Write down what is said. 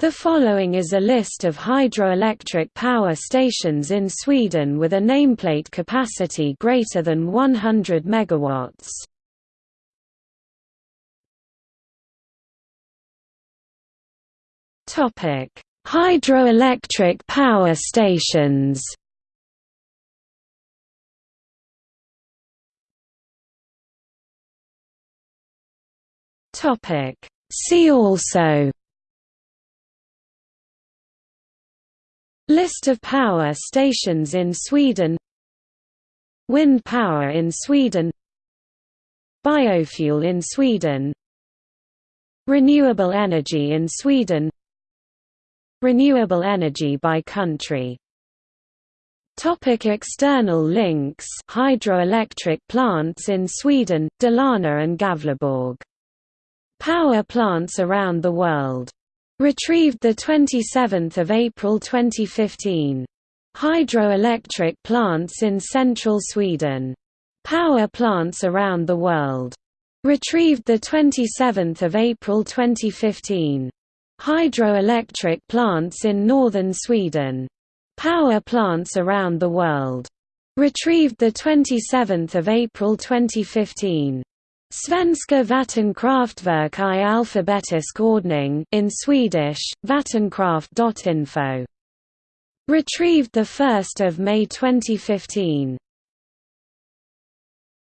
The following is a list of hydroelectric power stations in Sweden with a nameplate capacity greater than 100 MW. Topic: Hydroelectric power stations. Topic: See also List of power stations in Sweden. Wind power in Sweden. Biofuel in Sweden. Renewable energy in Sweden. Renewable energy by country. Topic external links. Hydroelectric plants in Sweden, Dalarna and Gävleborg. Power plants around the world Retrieved 27 April 2015. Hydroelectric plants in central Sweden. Power plants around the world. Retrieved 27 April 2015. Hydroelectric plants in northern Sweden. Power plants around the world. Retrieved 27 April 2015. Svenska vattenkraftverk i alfabetisk ordning in Swedish, vattenkraft.info. Retrieved 1 May 2015.